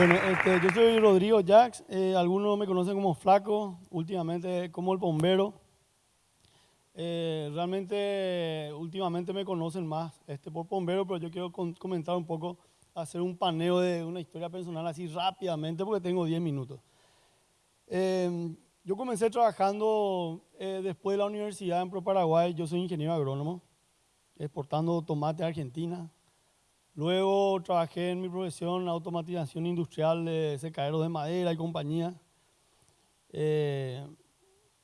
Bueno, este, yo soy Rodrigo Jax, eh, algunos me conocen como Flaco, últimamente como el bombero. Eh, realmente, últimamente me conocen más este, por bombero, pero yo quiero comentar un poco, hacer un paneo de una historia personal así rápidamente porque tengo 10 minutos. Em, yo comencé trabajando eh, después de la universidad en Pro Paraguay, yo soy ingeniero agrónomo, exportando tomate a Argentina, Luego trabajé en mi profesión automatización industrial de secaderos de madera y compañía. Eh,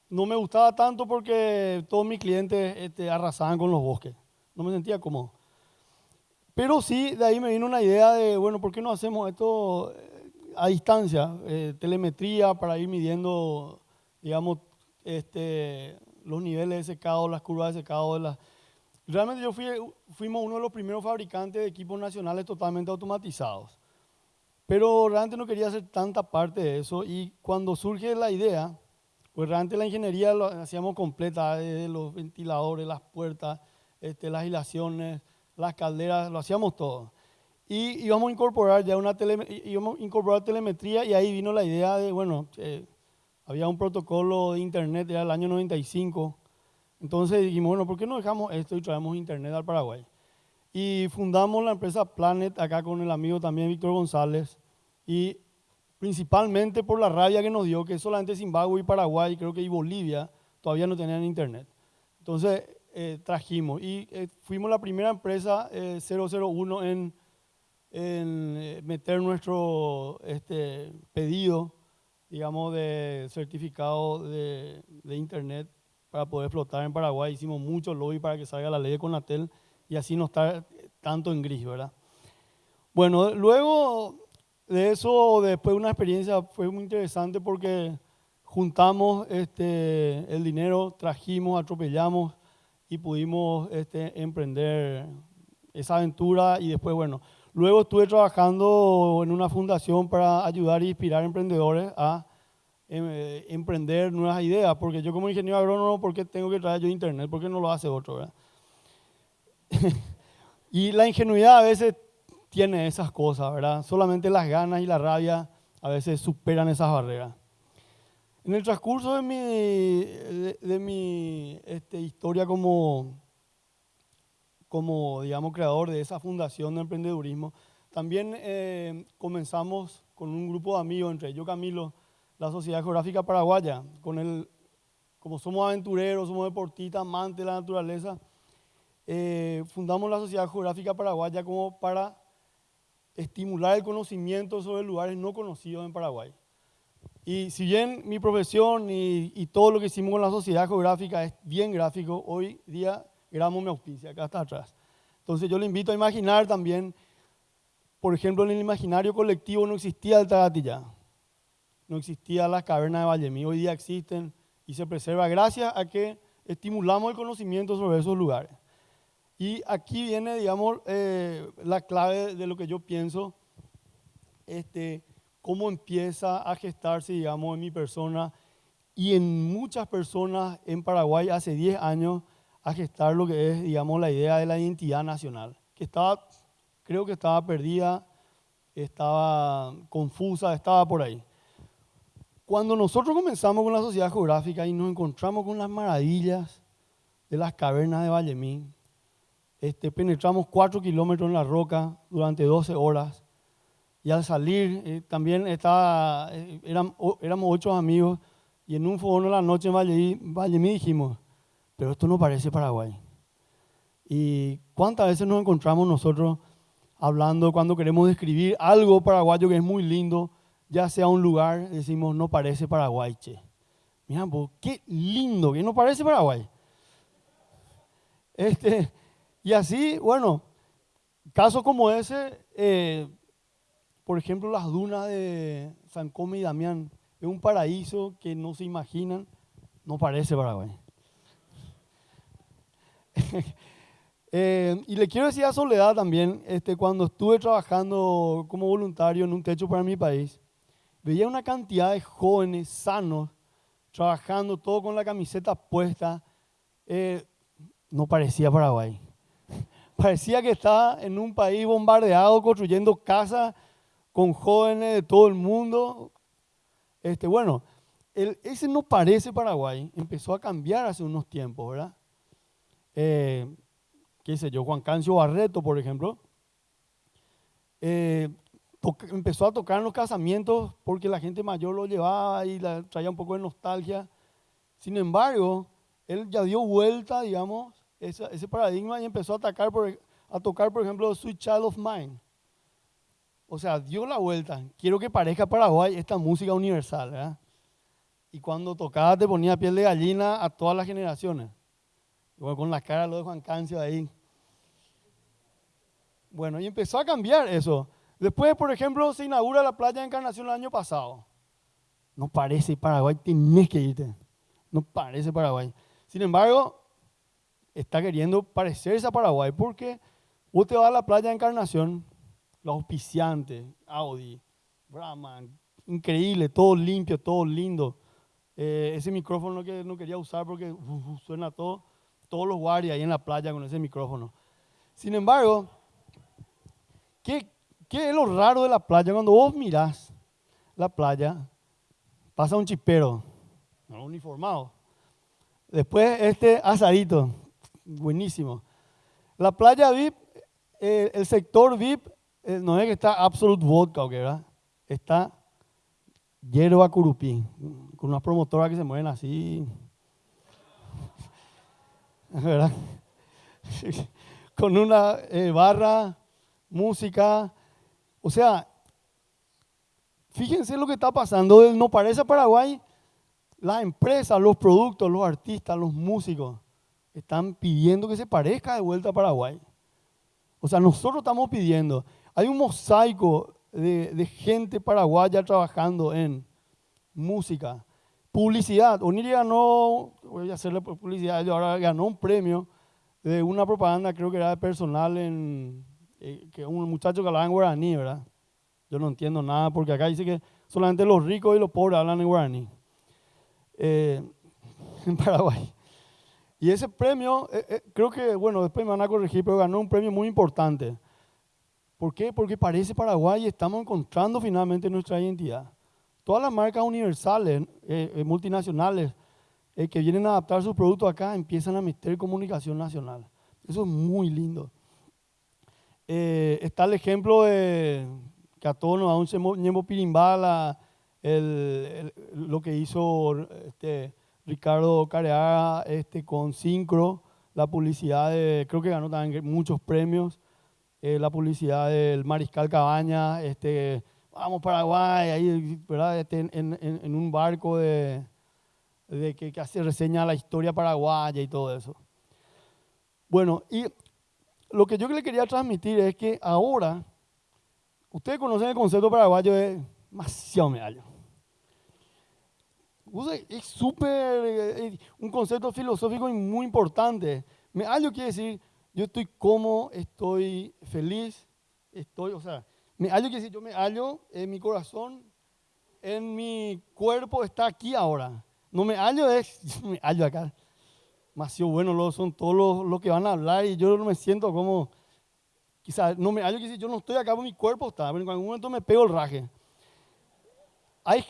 no me gustaba tanto porque todos mis clientes este, arrasaban con los bosques. No me sentía cómodo. Pero sí, de ahí me vino una idea de, bueno, ¿por qué no hacemos esto eh, a distancia? Eh, telemetría para ir midiendo, digamos, este, los niveles de secado, las curvas de secado las Realmente yo fui, fuimos uno de los primeros fabricantes de equipos nacionales totalmente automatizados. Pero realmente no quería hacer tanta parte de eso y cuando surge la idea, pues realmente la ingeniería lo hacíamos completa, desde los ventiladores, las puertas, este, las aislaciones, las calderas, lo hacíamos todo. Y íbamos a incorporar ya una íbamos a incorporar telemetría y ahí vino la idea de, bueno, eh, había un protocolo de internet, era el año 95, entonces dijimos, bueno, ¿por qué no dejamos esto y traemos internet al Paraguay? Y fundamos la empresa Planet acá con el amigo también Víctor González y principalmente por la rabia que nos dio que solamente Zimbabue y Paraguay, creo que y Bolivia, todavía no tenían internet. Entonces eh, trajimos y eh, fuimos la primera empresa 001 eh, en, en meter nuestro este, pedido, digamos, de certificado de, de internet para poder flotar en Paraguay. Hicimos mucho lobby para que salga la ley de Conatel y así no estar tanto en gris, ¿verdad? Bueno, luego de eso, después de una experiencia fue muy interesante porque juntamos este, el dinero, trajimos, atropellamos y pudimos este, emprender esa aventura y después, bueno, luego estuve trabajando en una fundación para ayudar e inspirar emprendedores a Em, eh, emprender nuevas ideas, porque yo como ingeniero agrónomo, ¿por qué tengo que traer yo internet? ¿Por qué no lo hace otro? ¿verdad? y la ingenuidad a veces tiene esas cosas, ¿verdad? Solamente las ganas y la rabia a veces superan esas barreras. En el transcurso de mi, de, mi este, historia como, como, digamos, creador de esa fundación de emprendedurismo, también eh, comenzamos con un grupo de amigos, entre ellos Camilo, la Sociedad Geográfica Paraguaya, con el, como somos aventureros, somos deportistas, amantes de la naturaleza, eh, fundamos la Sociedad Geográfica Paraguaya como para estimular el conocimiento sobre lugares no conocidos en Paraguay. Y si bien mi profesión y, todo lo que hicimos con la Sociedad Geográfica es bien gráfico, hoy día grabamos mi auspicia, acá está atrás. Entonces yo le invito a imaginar también, por ejemplo, en el imaginario colectivo no existía el Tagatilla no existía la caverna de Vallemí, hoy día existen y se preserva gracias a que estimulamos el conocimiento sobre esos lugares. Y aquí viene, digamos, eh, la clave de lo que yo pienso, este, cómo empieza a gestarse, digamos, en mi persona y en muchas personas en Paraguay hace 10 años a gestar lo que es, digamos, la idea de la identidad nacional, que estaba, creo que estaba perdida, estaba confusa, estaba por ahí. Cuando nosotros comenzamos con la sociedad geográfica y nos encontramos con las maravillas de las cavernas de Vallemín, este, penetramos cuatro kilómetros en la roca durante 12 horas y al salir eh, también estaba, eh, éramos, ocho amigos y en un fogón de la noche en Vallemín, dijimos, pero esto no parece Paraguay. ¿Y cuántas veces nos encontramos nosotros hablando cuando queremos describir algo paraguayo que es muy lindo? Ya sea un lugar, decimos, no parece Paraguay, che. Pues, qué lindo, que no parece Paraguay. Este, y así, bueno, casos como ese, eh, por ejemplo, las dunas de San Come y Damián, es un paraíso que no se imaginan, no parece Paraguay. Eh, y le quiero decir a Soledad también, este, cuando estuve trabajando como voluntario en un techo para mi país, veía una cantidad de jóvenes sanos trabajando, todo con la camiseta puesta. Eh, no parecía Paraguay. Parecía que estaba en un país bombardeado, construyendo casas con jóvenes de todo el mundo. Este, bueno, ese no parece Paraguay, empezó a cambiar hace unos tiempos, ¿verdad? Eh, qué sé yo, Juan Cancio Barreto, por ejemplo, eh, empezó a tocar en los casamientos porque la gente mayor lo llevaba y la, traía un poco de nostalgia. Sin embargo, él ya dio vuelta, digamos, ese, paradigma y empezó a, atacar por, a tocar, por ejemplo, Sweet Child of Mine. O sea, dio la vuelta. Quiero que parezca Paraguay esta música universal, ¿verdad? Y cuando tocaba te ponía piel de gallina a todas las generaciones. Igual con la cara lo de Juan Cancio ahí. Bueno, y empezó a cambiar eso. Después, por ejemplo, se inaugura la playa de Encarnación el año pasado. No parece Paraguay, tienes que irte. No parece Paraguay. Sin embargo, está queriendo parecerse a Paraguay porque vos te vas a la playa de Encarnación, los auspiciantes, Audi, Brahman, increíble, todo limpio, todo lindo. Eh, ese micrófono que no quería usar porque suena todo, todos los guardias ahí en la playa con ese micrófono. Sin embargo, ¿qué, ¿qué es lo raro de la playa? Cuando vos mirás la playa, pasa un chipero, uniformado. Después este asadito, buenísimo. La playa VIP, eh, el sector VIP, eh, no es que está Absolute Vodka, ¿verdad? Está hierba curupí, con unas promotoras que se mueven así. ¿Verdad? con una eh, barra, música. O sea, fíjense lo que está pasando. No parece Paraguay. Las empresas, los productos, los artistas, los músicos están pidiendo que se parezca de vuelta a Paraguay. O sea, nosotros estamos pidiendo. Hay un mosaico de, gente paraguaya trabajando en música, publicidad. Oniri ganó, voy a hacerle publicidad, ahora ganó un premio de una propaganda, creo que era de personal, en, eh, que un muchacho que hablaba en guaraní, ¿verdad? Yo no entiendo nada porque acá dice que solamente los ricos y los pobres hablan en guaraní. Eh, en Paraguay. Y ese premio, eh, creo que, bueno, después me van a corregir, pero ganó un premio muy importante. ¿Por qué? Porque parece Paraguay y estamos encontrando finalmente nuestra identidad. Todas las marcas universales, eh, eh, multinacionales, eh, que vienen a adaptar sus productos acá, empiezan a meter comunicación nacional. Eso es muy lindo. Está el ejemplo de que a todos nos da un ñemo pirimbala, lo que hizo este, Ricardo Careaga este, con Syncro, la publicidad de, creo que ganó también muchos premios. Eh, la publicidad del Mariscal Cabaña, este, vamos Paraguay, ahí, ¿verdad? Este, en, un barco de, que, que, hace reseña la historia paraguaya y todo eso. Bueno, y lo que yo le quería transmitir es que ahora, ustedes conocen el concepto paraguayo de demasiado medallo. Es súper, eh, un concepto filosófico muy importante. Medallo quiere decir yo estoy cómodo, estoy feliz, estoy, o sea, me hallo, que si yo me hallo en mi corazón, en mi cuerpo está aquí ahora. No me hallo es, me hallo acá. Demasiado bueno lo son todos los, que van a hablar y yo no me siento como, quizás, no me hallo que yo no estoy acá, mi cuerpo está, pero en algún momento me pego el raje. Hay,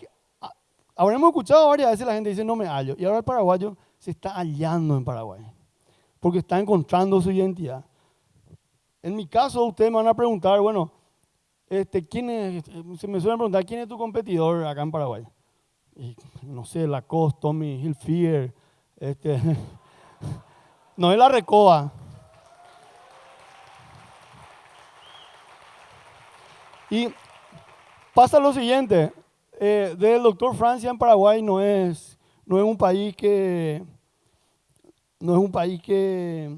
habremos escuchado varias veces la gente dice no me hallo y ahora el paraguayo se está hallando en Paraguay porque está encontrando su identidad. En mi caso, ustedes me van a preguntar, bueno, este, ¿quién es, se me suelen preguntar, ¿quién es tu competidor acá en Paraguay? no sé, Lacoste, Tommy Hilfiger, este, no es la Recoba. Y pasa lo siguiente, eh, del doctor Francia en Paraguay no es, no es un país que no es un país que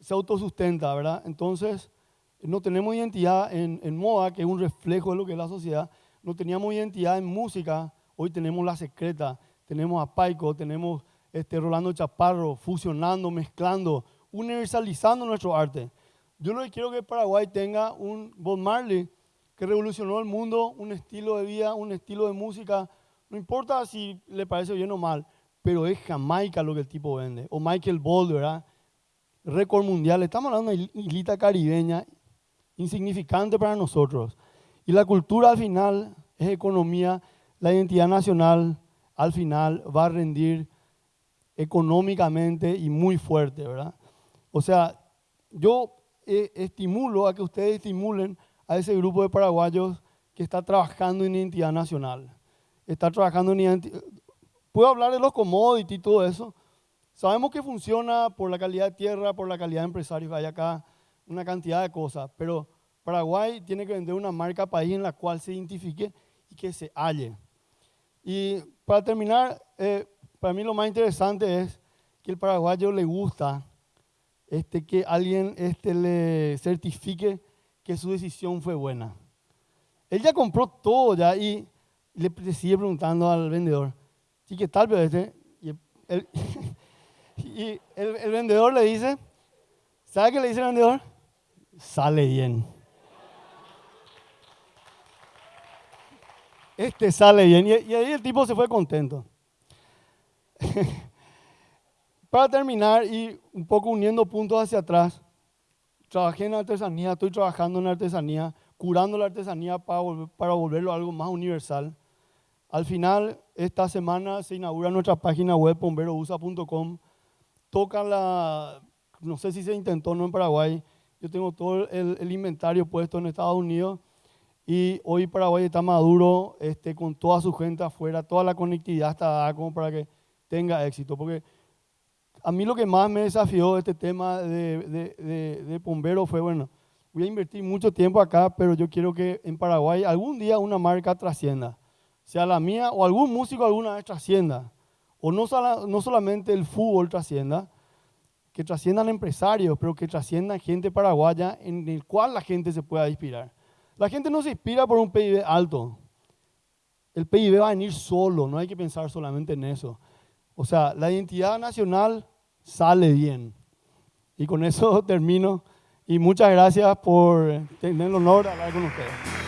se autosustenta, ¿verdad? Entonces, no tenemos identidad en, moda, que es un reflejo de lo que es la sociedad. No teníamos identidad en música, hoy tenemos La Secreta, tenemos a Paico, tenemos este, Rolando Chaparro, fusionando, mezclando, universalizando nuestro arte. Yo lo que quiero que Paraguay tenga un Bob Marley que revolucionó el mundo, un estilo de vida, un estilo de música, no importa si le parece bien o mal, pero es Jamaica lo que el tipo vende. O Michael Bold, ¿verdad? Récord mundial. Estamos hablando de una islita caribeña insignificante para nosotros. Y la cultura al final es economía, la identidad nacional al final va a rendir económicamente y muy fuerte, ¿verdad? O sea, yo eh, estimulo a que ustedes estimulen a ese grupo de paraguayos que está trabajando en identidad nacional. Está trabajando en identidad... Puedo hablar de los commodities y todo eso. Sabemos que funciona por la calidad de tierra, por la calidad de empresarios hay acá, una cantidad de cosas, pero Paraguay tiene que vender una marca país en la cual se identifique y que se halle. Y para terminar, eh, para mí lo más interesante es que el paraguayo le gusta este, que alguien este, le certifique que su decisión fue buena. Él ya compró todo ya y le, sigue preguntando al vendedor, ¿sí qué tal? Pero este, y, el, vendedor le dice, ¿sabe qué le dice el vendedor? Sale bien. Este sale bien. Y ahí el tipo se fue contento. Para terminar y un poco uniendo puntos hacia atrás, trabajé en artesanía, estoy trabajando en artesanía, curando la artesanía para, para volverlo algo más universal. Al final, esta semana se inaugura nuestra página web bomberousa.com. Toca la, no sé si se intentó no en Paraguay, yo tengo todo el, el, inventario puesto en Estados Unidos y hoy Paraguay está maduro este, con toda su gente afuera, toda la conectividad está dada como para que tenga éxito. Porque a mí lo que más me desafió este tema de, de, de, bombero fue, bueno, voy a invertir mucho tiempo acá, pero yo quiero que en Paraguay algún día una marca trascienda, sea la mía o algún músico alguna vez trascienda. O no, no solamente el fútbol trascienda, que trasciendan empresarios, pero que trasciendan gente paraguaya en el cual la gente se pueda inspirar. La gente no se inspira por un PIB alto. El PIB va a venir solo, no hay que pensar solamente en eso. O sea, la identidad nacional sale bien. Y con eso termino. Y muchas gracias por tener el honor de hablar con ustedes.